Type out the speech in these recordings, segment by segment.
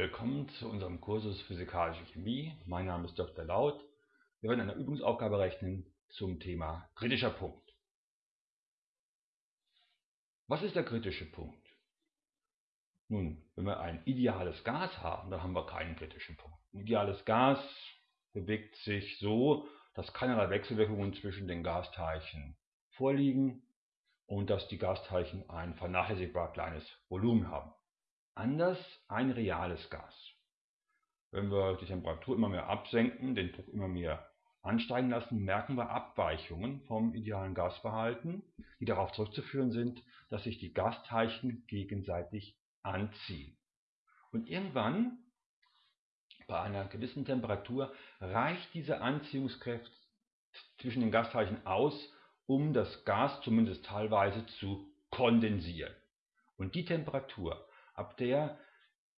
Willkommen zu unserem Kursus Physikalische Chemie. Mein Name ist Dr. Laut. Wir werden eine Übungsaufgabe rechnen zum Thema kritischer Punkt. Was ist der kritische Punkt? Nun, wenn wir ein ideales Gas haben, dann haben wir keinen kritischen Punkt. Ein ideales Gas bewegt sich so, dass keinerlei Wechselwirkungen zwischen den Gasteilchen vorliegen und dass die Gasteilchen ein vernachlässigbar kleines Volumen haben. Anders ein reales Gas. Wenn wir die Temperatur immer mehr absenken, den Druck immer mehr ansteigen lassen, merken wir Abweichungen vom idealen Gasverhalten, die darauf zurückzuführen sind, dass sich die Gasteilchen gegenseitig anziehen. Und irgendwann, bei einer gewissen Temperatur, reicht diese Anziehungskraft zwischen den Gasteilchen aus, um das Gas zumindest teilweise zu kondensieren. Und die Temperatur, ab der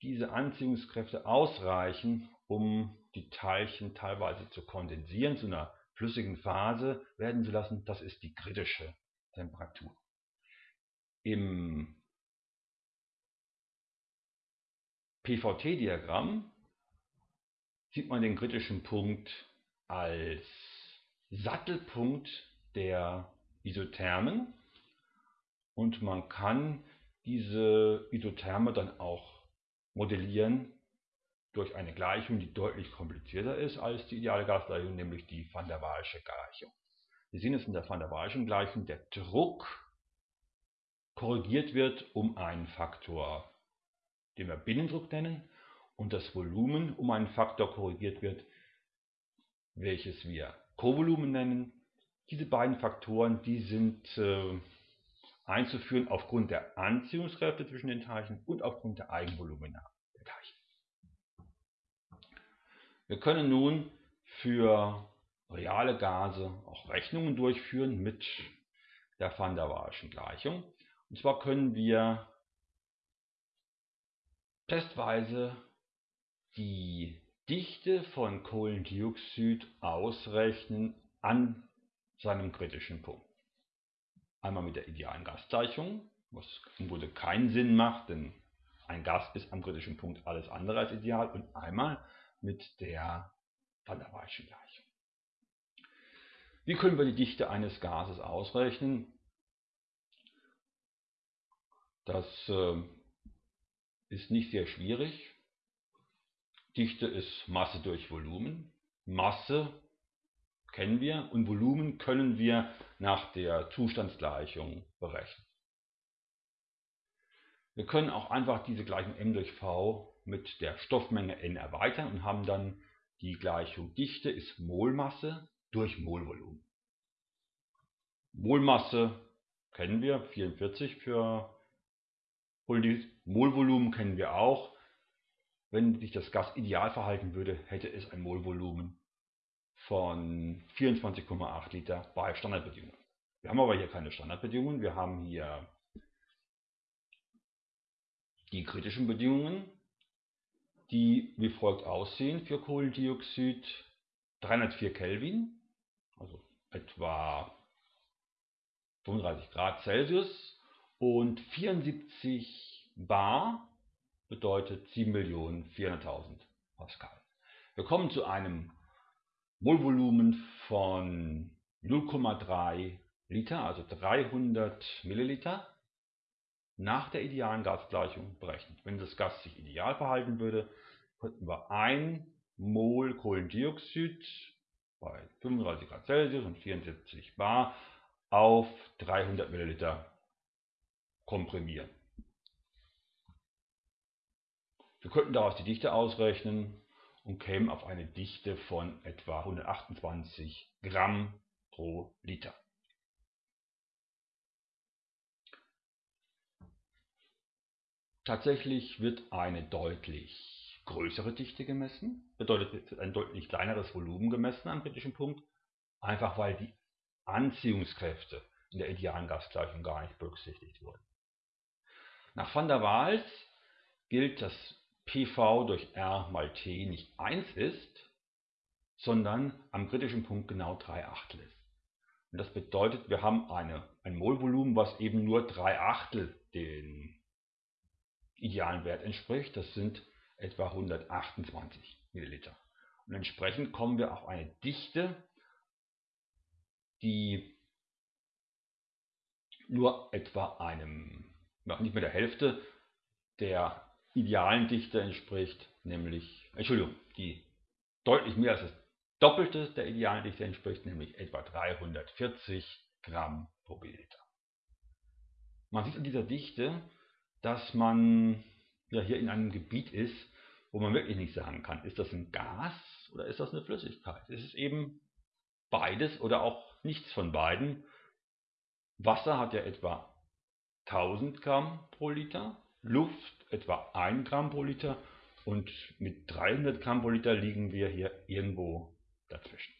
diese Anziehungskräfte ausreichen, um die Teilchen teilweise zu kondensieren, zu einer flüssigen Phase werden zu lassen, das ist die kritische Temperatur. Im PVT-Diagramm sieht man den kritischen Punkt als Sattelpunkt der Isothermen und man kann diese Isotherme dann auch modellieren durch eine Gleichung, die deutlich komplizierter ist als die ideale Gasgleichung, nämlich die van der Waalsche Gleichung. Wir sehen es in der van der Waalschen Gleichung, der Druck korrigiert wird um einen Faktor, den wir Binnendruck nennen, und das Volumen um einen Faktor korrigiert wird, welches wir Kovolumen nennen. Diese beiden Faktoren, die sind äh, einzuführen aufgrund der Anziehungskräfte zwischen den Teilchen und aufgrund der Eigenvolumina der Teilchen. Wir können nun für reale Gase auch Rechnungen durchführen mit der Van der Waalschen Gleichung. Und zwar können wir testweise die Dichte von Kohlendioxid ausrechnen an seinem kritischen Punkt. Einmal mit der idealen Gasgleichung, was im Grunde keinen Sinn macht, denn ein Gas ist am kritischen Punkt alles andere als ideal. Und einmal mit der Van der Waalschen Gleichung. Wie können wir die Dichte eines Gases ausrechnen? Das äh, ist nicht sehr schwierig. Dichte ist Masse durch Volumen. Masse kennen wir und Volumen können wir nach der Zustandsgleichung berechnen. Wir können auch einfach diese Gleichung m durch v mit der Stoffmenge n erweitern und haben dann die Gleichung Dichte ist Molmasse durch Molvolumen. Molmasse kennen wir, 44 für Molvolumen kennen wir auch. Wenn sich das Gas ideal verhalten würde, hätte es ein Molvolumen von 24,8 Liter bei Standardbedingungen. Wir haben aber hier keine Standardbedingungen, wir haben hier die kritischen Bedingungen, die wie folgt aussehen für Kohlendioxid. 304 Kelvin, also etwa 35 Grad Celsius und 74 Bar bedeutet 7.400.000 Pascal. Wir kommen zu einem Molvolumen von 0,3 Liter, also 300 Milliliter, nach der idealen Gasgleichung berechnet. Wenn das Gas sich ideal verhalten würde, könnten wir 1 Mol Kohlendioxid bei 35 Grad Celsius und 74 Bar auf 300 Milliliter komprimieren. Wir könnten daraus die Dichte ausrechnen und kämen auf eine Dichte von etwa 128 Gramm pro Liter. Tatsächlich wird eine deutlich größere Dichte gemessen, bedeutet ein deutlich kleineres Volumen gemessen am kritischen Punkt, einfach weil die Anziehungskräfte in der idealen Gasgleichung gar nicht berücksichtigt wurden. Nach van der Waals gilt, dass PV durch R mal T nicht 1 ist, sondern am kritischen Punkt genau 3 Achtel ist. Und das bedeutet, wir haben eine, ein Molvolumen, was eben nur 3 Achtel den idealen Wert entspricht. Das sind etwa 128 Milliliter. Und entsprechend kommen wir auf eine Dichte, die nur etwa einem, noch nicht mehr der Hälfte der idealen Dichte entspricht, nämlich, Entschuldigung, die deutlich mehr als das Doppelte der idealen Dichte entspricht, nämlich etwa 340 Gramm pro Milliliter. Man sieht an dieser Dichte, dass man ja hier in einem Gebiet ist, wo man wirklich nicht sagen kann, ist das ein Gas oder ist das eine Flüssigkeit? Es ist eben beides oder auch nichts von beiden. Wasser hat ja etwa 1000 Gramm pro Liter, Luft etwa 1 Gramm pro Liter und mit 300 Gramm pro Liter liegen wir hier irgendwo dazwischen.